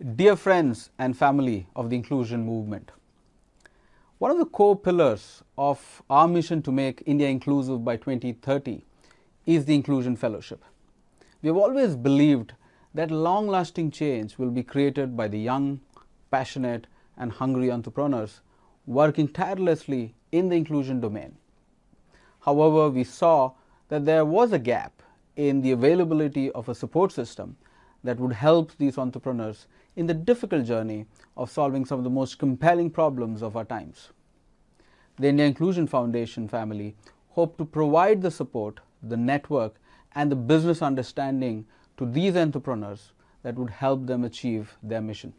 Dear friends and family of the inclusion movement, one of the core pillars of our mission to make India inclusive by 2030 is the Inclusion Fellowship. We have always believed that long lasting change will be created by the young, passionate, and hungry entrepreneurs working tirelessly in the inclusion domain. However, we saw that there was a gap in the availability of a support system that would help these entrepreneurs in the difficult journey of solving some of the most compelling problems of our times. The India Inclusion Foundation family hope to provide the support, the network and the business understanding to these entrepreneurs that would help them achieve their mission.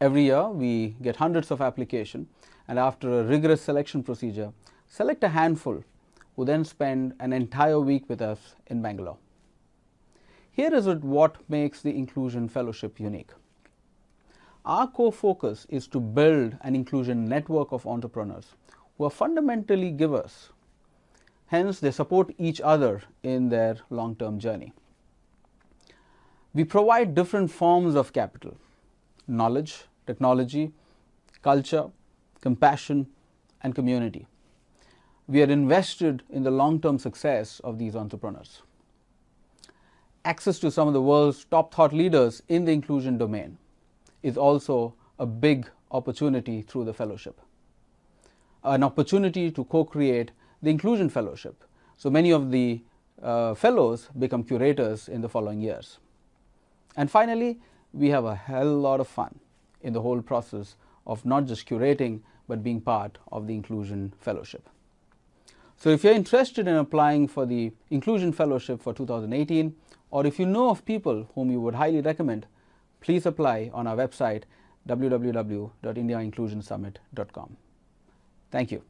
Every year we get hundreds of applications and after a rigorous selection procedure, select a handful who then spend an entire week with us in Bangalore. Here is what makes the Inclusion Fellowship unique. Our core focus is to build an inclusion network of entrepreneurs who are fundamentally givers. Hence, they support each other in their long-term journey. We provide different forms of capital, knowledge, technology, culture, compassion, and community. We are invested in the long-term success of these entrepreneurs access to some of the world's top thought leaders in the inclusion domain is also a big opportunity through the fellowship. An opportunity to co-create the inclusion fellowship. So many of the uh, fellows become curators in the following years. And finally, we have a hell lot of fun in the whole process of not just curating, but being part of the inclusion fellowship. So if you're interested in applying for the inclusion fellowship for 2018, or if you know of people whom you would highly recommend, please apply on our website www.indiainclusionsummit.com. Thank you.